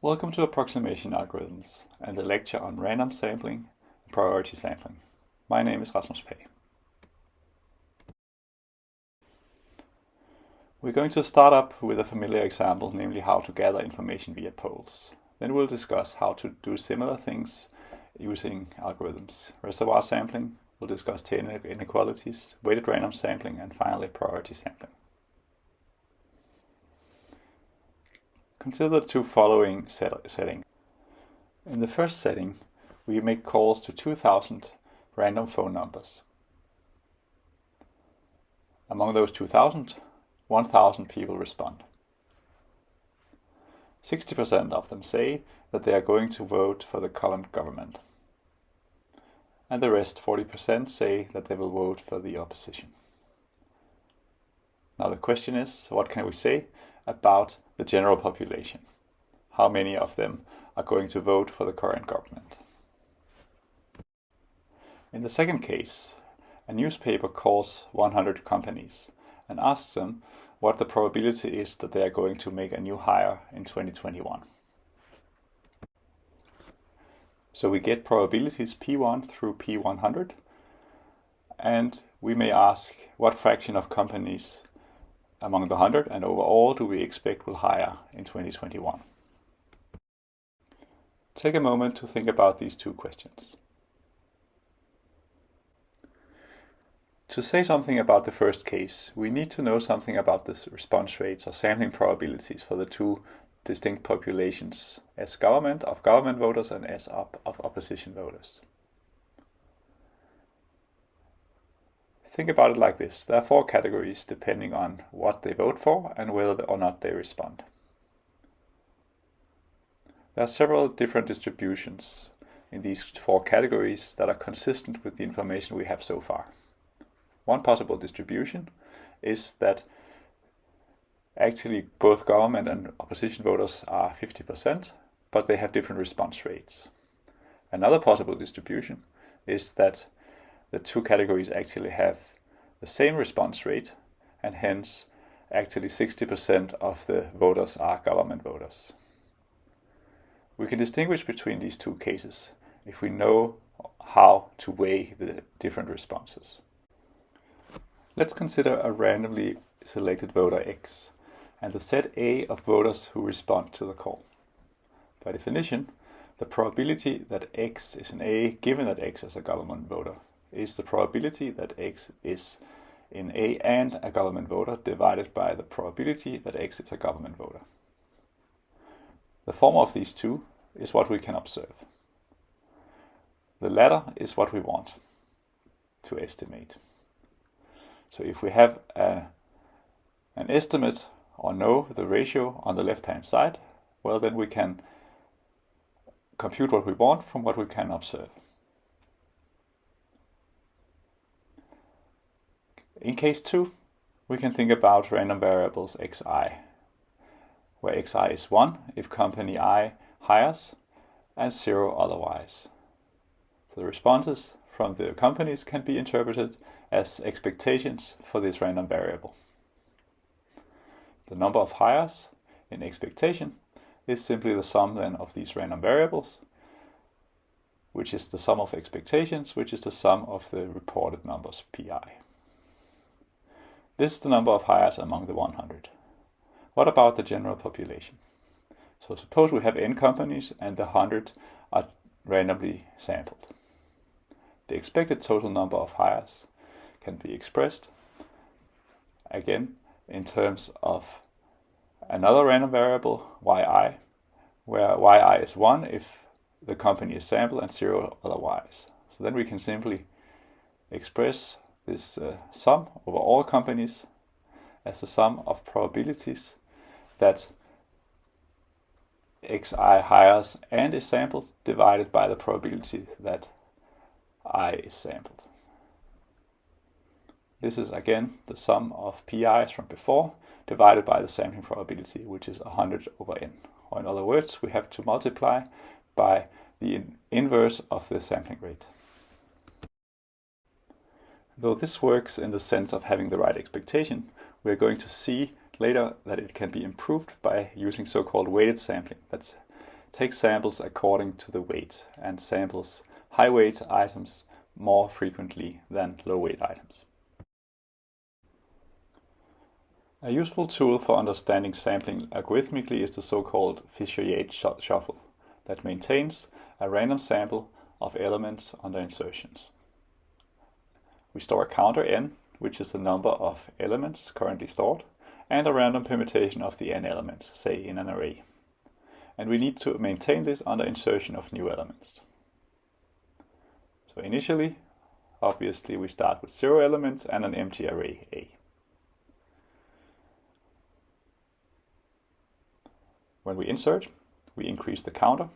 Welcome to Approximation Algorithms and the lecture on random sampling and priority sampling. My name is Rasmus Pagh. We're going to start up with a familiar example, namely how to gather information via polls. Then we'll discuss how to do similar things using algorithms. Reservoir sampling, we'll discuss tail inequalities, weighted random sampling, and finally priority sampling. Consider the two following set settings. In the first setting, we make calls to 2000 random phone numbers. Among those 2000, 1000 people respond. 60% of them say that they are going to vote for the current government. And the rest, 40%, say that they will vote for the opposition. Now the question is, what can we say about the general population? How many of them are going to vote for the current government? In the second case, a newspaper calls 100 companies and asks them what the probability is that they are going to make a new hire in 2021. So we get probabilities P1 through P100 and we may ask what fraction of companies among the 100 and overall do we expect will hire in 2021? Take a moment to think about these two questions. To say something about the first case, we need to know something about the response rates or sampling probabilities for the two distinct populations, as government of government voters and as op of opposition voters. Think about it like this. There are four categories depending on what they vote for and whether or not they respond. There are several different distributions in these four categories that are consistent with the information we have so far. One possible distribution is that actually both government and opposition voters are 50%, but they have different response rates. Another possible distribution is that the two categories actually have the same response rate and hence actually 60% of the voters are government voters. We can distinguish between these two cases if we know how to weigh the different responses. Let's consider a randomly selected voter X and the set A of voters who respond to the call. By definition, the probability that X is an A given that X is a government voter is the probability that x is in A and a government voter divided by the probability that x is a government voter. The former of these two is what we can observe. The latter is what we want to estimate. So if we have a, an estimate or know the ratio on the left hand side, well then we can compute what we want from what we can observe. In case 2, we can think about random variables xi, where xi is 1 if company i hires and 0 otherwise. So the responses from the companies can be interpreted as expectations for this random variable. The number of hires in expectation is simply the sum then of these random variables, which is the sum of expectations, which is the sum of the reported numbers pi. This is the number of hires among the 100. What about the general population? So suppose we have n companies and the 100 are randomly sampled. The expected total number of hires can be expressed again in terms of another random variable yi, where yi is 1 if the company is sampled and 0 otherwise. So then we can simply express this uh, sum over all companies as the sum of probabilities that xi hires and is sampled divided by the probability that i is sampled. This is again the sum of pi's from before divided by the sampling probability, which is 100 over n. Or in other words, we have to multiply by the inverse of the sampling rate. Though this works in the sense of having the right expectation, we're going to see later that it can be improved by using so-called weighted sampling. That's takes samples according to the weight and samples high weight items more frequently than low weight items. A useful tool for understanding sampling algorithmically is the so-called Fisher-Yates shuffle that maintains a random sample of elements under insertions. We store a counter n, which is the number of elements currently stored, and a random permutation of the n elements, say in an array. And we need to maintain this under insertion of new elements. So initially, obviously we start with zero elements and an empty array A. When we insert, we increase the counter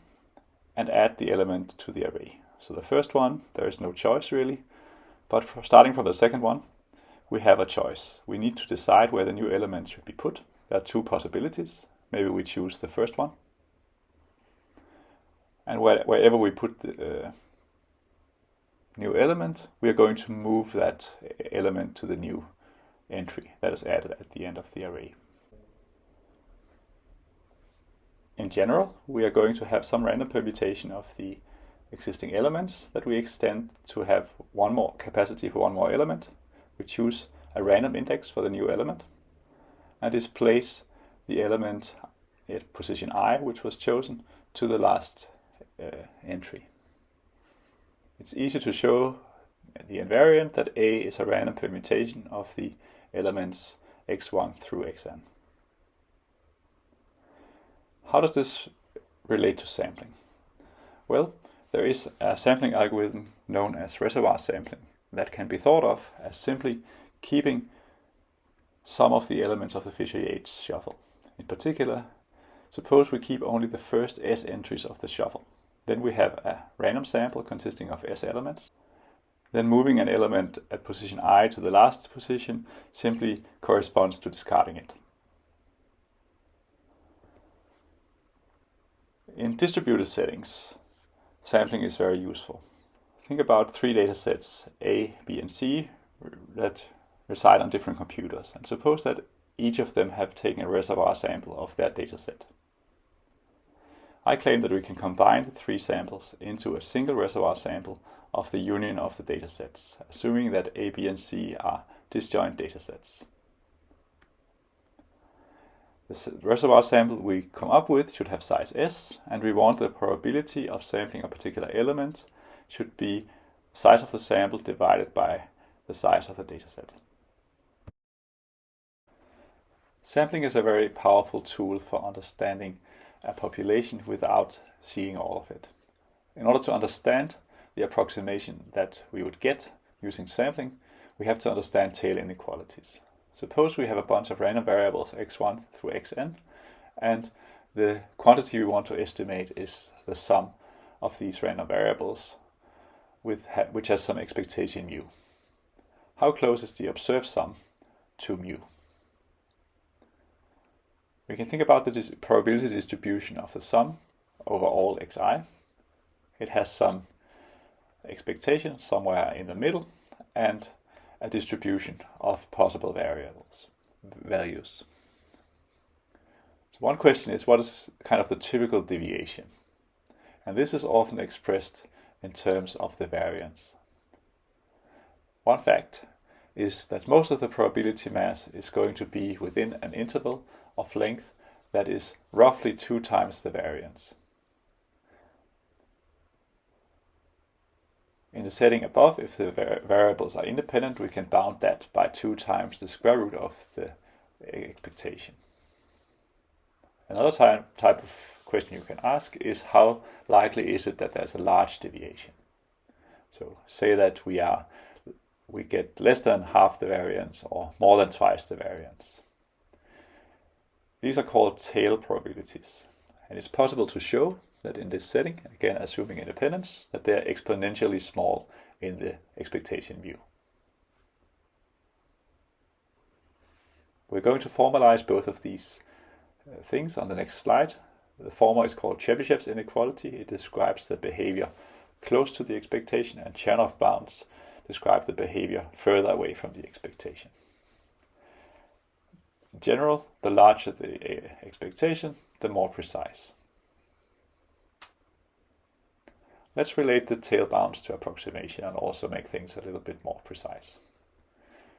and add the element to the array. So the first one, there is no choice really, but starting from the second one, we have a choice. We need to decide where the new element should be put. There are two possibilities. Maybe we choose the first one. And where, wherever we put the uh, new element, we are going to move that element to the new entry that is added at the end of the array. In general, we are going to have some random permutation of the existing elements that we extend to have one more capacity for one more element. We choose a random index for the new element and displace the element at position i, which was chosen, to the last uh, entry. It's easy to show the invariant that A is a random permutation of the elements x1 through xn. How does this relate to sampling? Well, there is a sampling algorithm known as reservoir sampling that can be thought of as simply keeping some of the elements of the Fisher-Yates shuffle. In particular, suppose we keep only the first S entries of the shuffle. Then we have a random sample consisting of S elements. Then moving an element at position i to the last position simply corresponds to discarding it. In distributed settings, sampling is very useful. Think about three data sets, A, B, and C, that reside on different computers. And suppose that each of them have taken a reservoir sample of that data set. I claim that we can combine the three samples into a single reservoir sample of the union of the datasets, assuming that A, B, and C are disjoint datasets. The reservoir sample we come up with should have size S, and we want the probability of sampling a particular element should be size of the sample divided by the size of the dataset. Sampling is a very powerful tool for understanding a population without seeing all of it. In order to understand the approximation that we would get using sampling, we have to understand tail inequalities. Suppose we have a bunch of random variables x1 through xn, and the quantity we want to estimate is the sum of these random variables, with ha which has some expectation mu. How close is the observed sum to mu? We can think about the dis probability distribution of the sum over all xi. It has some expectation somewhere in the middle, and a distribution of possible variables values. So one question is what is kind of the typical deviation? And this is often expressed in terms of the variance. One fact is that most of the probability mass is going to be within an interval of length that is roughly two times the variance. In the setting above, if the variables are independent, we can bound that by 2 times the square root of the expectation. Another type, type of question you can ask is how likely is it that there's a large deviation? So say that we are we get less than half the variance or more than twice the variance. These are called tail probabilities. And it's possible to show that in this setting, again assuming independence, that they're exponentially small in the expectation mu. We're going to formalize both of these uh, things on the next slide. The former is called Chebyshev's inequality. It describes the behavior close to the expectation and Chernoff bounds describe the behavior further away from the expectation. In general, the larger the uh, expectation, the more precise. Let's relate the tail bounds to approximation and also make things a little bit more precise.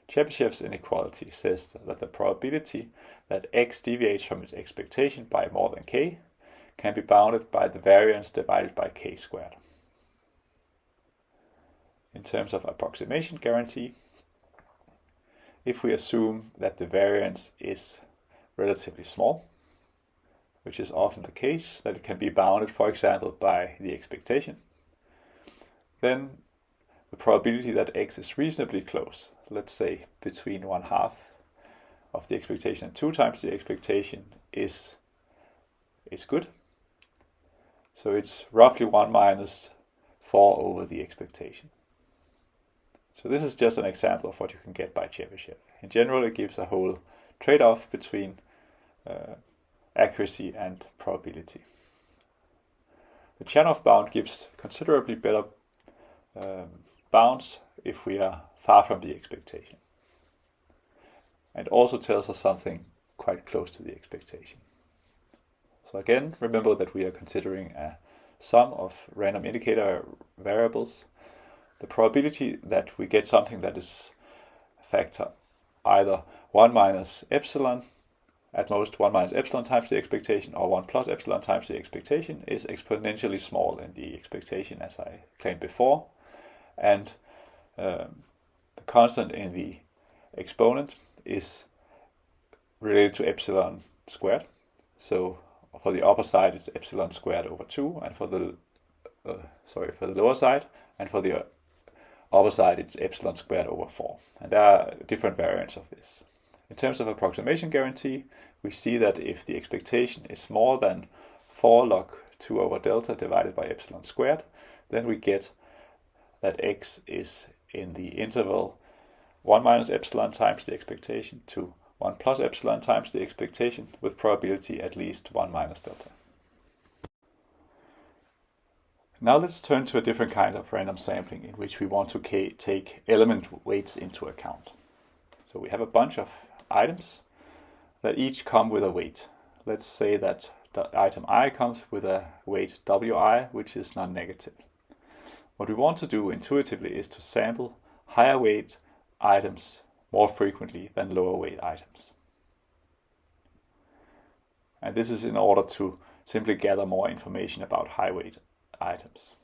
Chebyshev's inequality says that the probability that x deviates from its expectation by more than k can be bounded by the variance divided by k squared. In terms of approximation guarantee, if we assume that the variance is relatively small, which is often the case, that it can be bounded, for example, by the expectation, then the probability that x is reasonably close, let's say between one half of the expectation and two times the expectation is, is good. So it's roughly 1 minus 4 over the expectation. So this is just an example of what you can get by Chebyshev. In general, it gives a whole trade-off between uh, accuracy and probability. The Chernoff bound gives considerably better um, bounds if we are far from the expectation. And also tells us something quite close to the expectation. So again, remember that we are considering a sum of random indicator variables. The probability that we get something that is factor either 1 minus epsilon at most 1 minus epsilon times the expectation or 1 plus epsilon times the expectation is exponentially small in the expectation as I claimed before. And um, the constant in the exponent is related to epsilon squared. So for the upper side it's epsilon squared over 2 and for the uh, sorry for the lower side and for the upper side it's epsilon squared over 4 and there are different variants of this in terms of approximation guarantee, we see that if the expectation is more than 4 log 2 over delta divided by epsilon squared, then we get that x is in the interval 1 minus epsilon times the expectation to 1 plus epsilon times the expectation with probability at least 1 minus delta. Now let's turn to a different kind of random sampling in which we want to take element weights into account. So we have a bunch of items that each come with a weight. Let's say that the item i comes with a weight wi, which is non-negative. What we want to do intuitively is to sample higher weight items more frequently than lower weight items. And this is in order to simply gather more information about high weight items.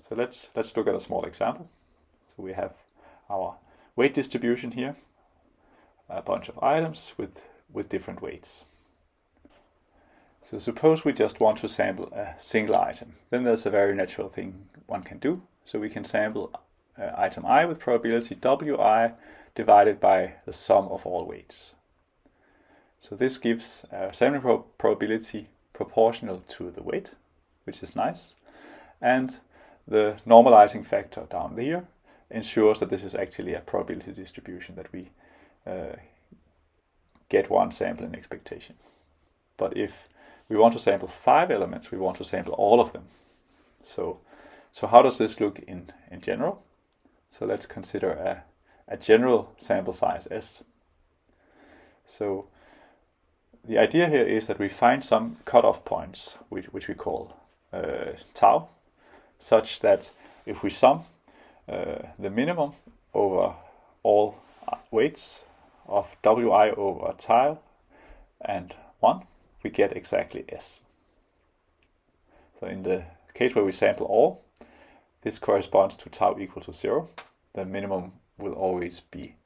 So let's, let's look at a small example. So we have our weight distribution here a bunch of items with, with different weights. So suppose we just want to sample a single item. Then there's a very natural thing one can do. So we can sample uh, item i with probability wi divided by the sum of all weights. So this gives a sampling pro probability proportional to the weight, which is nice. And the normalizing factor down here ensures that this is actually a probability distribution that we uh, get one sample in expectation. But if we want to sample five elements, we want to sample all of them. So, so how does this look in, in general? So let's consider a, a general sample size S. So the idea here is that we find some cutoff points, which, which we call uh, tau, such that if we sum uh, the minimum over all weights of wi over tau and 1, we get exactly s. So in the case where we sample all, this corresponds to tau equal to 0. The minimum will always be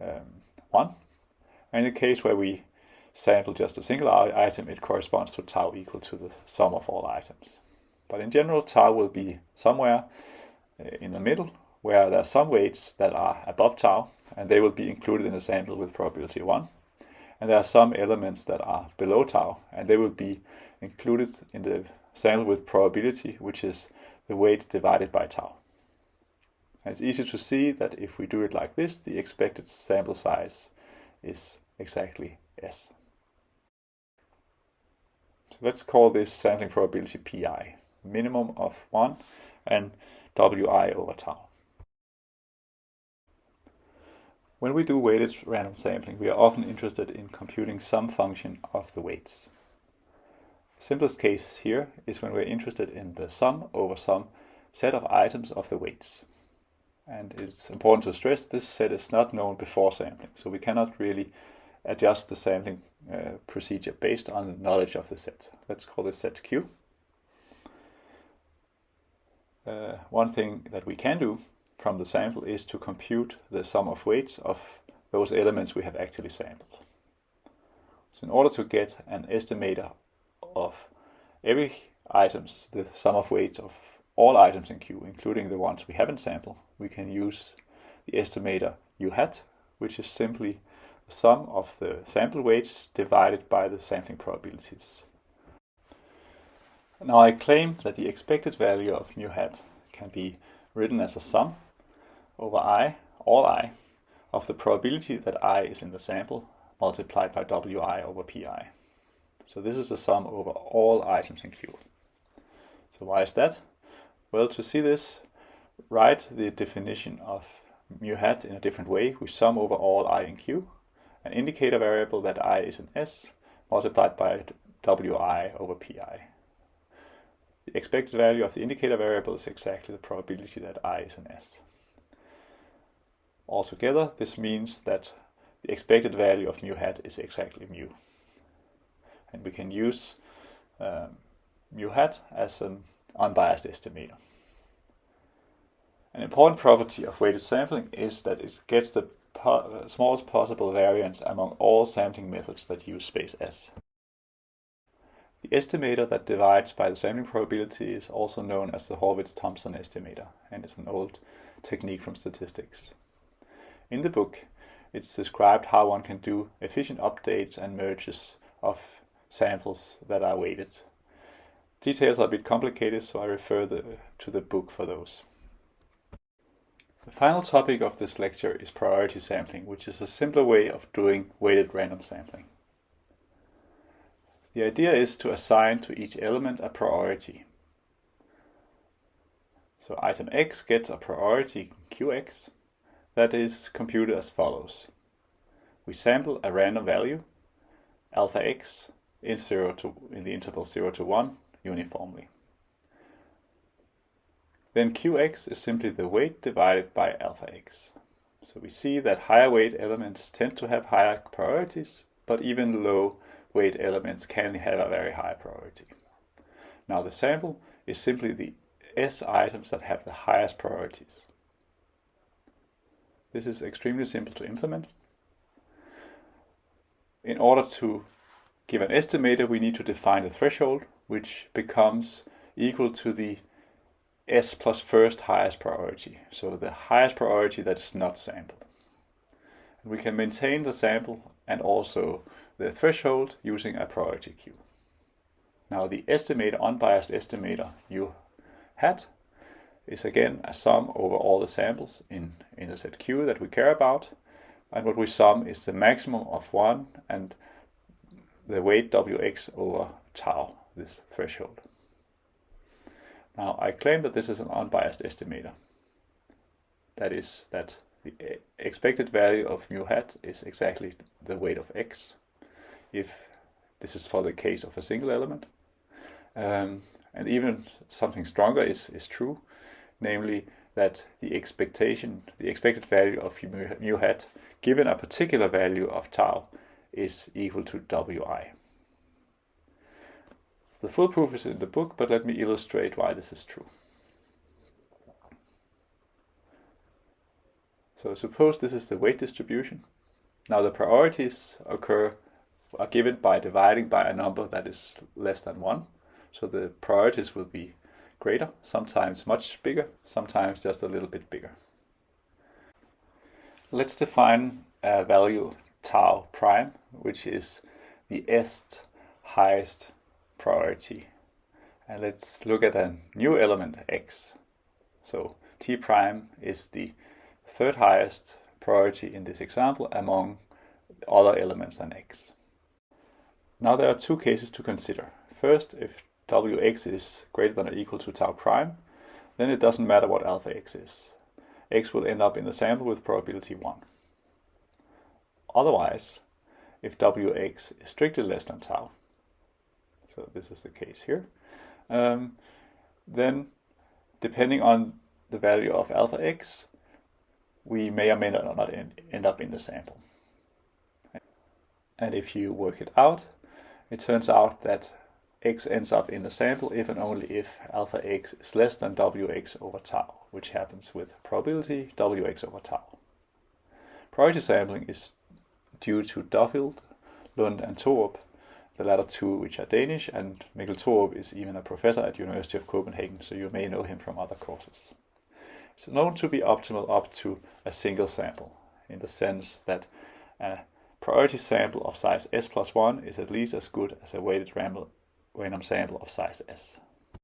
um, 1. And in the case where we sample just a single item, it corresponds to tau equal to the sum of all items. But in general, tau will be somewhere uh, in the middle where there are some weights that are above tau, and they will be included in the sample with probability 1. And there are some elements that are below tau, and they will be included in the sample with probability, which is the weight divided by tau. And it's easy to see that if we do it like this, the expected sample size is exactly S. So let's call this sampling probability pi, minimum of 1 and wi over tau. When we do weighted random sampling, we are often interested in computing some function of the weights. Simplest case here is when we're interested in the sum over some set of items of the weights. And it's important to stress this set is not known before sampling, so we cannot really adjust the sampling uh, procedure based on the knowledge of the set. Let's call this set Q. Uh, one thing that we can do from the sample is to compute the sum of weights of those elements we have actually sampled. So in order to get an estimator of every items, the sum of weights of all items in Q, including the ones we haven't sampled, we can use the estimator mu hat, which is simply the sum of the sample weights divided by the sampling probabilities. Now I claim that the expected value of mu hat can be written as a sum over i, all i, of the probability that i is in the sample multiplied by wi over pi. So this is the sum over all items in Q. So why is that? Well, to see this, write the definition of mu hat in a different way. We sum over all i in Q, an indicator variable that i is in S, multiplied by wi over pi. The expected value of the indicator variable is exactly the probability that i is in S. Altogether, this means that the expected value of mu hat is exactly mu. And we can use um, mu hat as an unbiased estimator. An important property of weighted sampling is that it gets the po smallest possible variance among all sampling methods that use space S. The estimator that divides by the sampling probability is also known as the Horvitz-Thompson estimator and is an old technique from statistics. In the book, it's described how one can do efficient updates and merges of samples that are weighted. Details are a bit complicated, so I refer the, to the book for those. The final topic of this lecture is priority sampling, which is a simpler way of doing weighted random sampling. The idea is to assign to each element a priority. So item x gets a priority qx that is computed as follows. We sample a random value, alpha x, in, zero to, in the interval 0 to 1 uniformly. Then qx is simply the weight divided by alpha x. So we see that higher weight elements tend to have higher priorities, but even low weight elements can have a very high priority. Now the sample is simply the S items that have the highest priorities. This is extremely simple to implement. In order to give an estimator, we need to define the threshold, which becomes equal to the S plus first highest priority, so the highest priority that is not sampled. And we can maintain the sample and also the threshold using a priority queue. Now the estimator, unbiased estimator mu hat is again a sum over all the samples in, in the set Q that we care about. And what we sum is the maximum of 1 and the weight Wx over tau, this threshold. Now I claim that this is an unbiased estimator. That is that the expected value of mu hat is exactly the weight of x if this is for the case of a single element. Um, and even something stronger is, is true namely that the expectation, the expected value of mu hat given a particular value of tau is equal to wi. The full proof is in the book, but let me illustrate why this is true. So suppose this is the weight distribution. Now the priorities occur are given by dividing by a number that is less than 1. So the priorities will be greater, sometimes much bigger, sometimes just a little bit bigger. Let's define a value tau prime, which is the est highest priority. And let's look at a new element x. So t prime is the third highest priority in this example among other elements than x. Now there are two cases to consider. First, if wx is greater than or equal to tau prime, then it doesn't matter what alpha x is. x will end up in the sample with probability 1. Otherwise, if wx is strictly less than tau, so this is the case here, um, then depending on the value of alpha x, we may or may not end, end up in the sample. And if you work it out, it turns out that x ends up in the sample if and only if alpha x is less than wx over tau, which happens with probability wx over tau. Priority sampling is due to Duffield, Lund and Thorup, the latter two which are Danish, and Mikkel Thorup is even a professor at University of Copenhagen, so you may know him from other courses. It's known to be optimal up to a single sample, in the sense that a priority sample of size s plus 1 is at least as good as a weighted random sample of size s.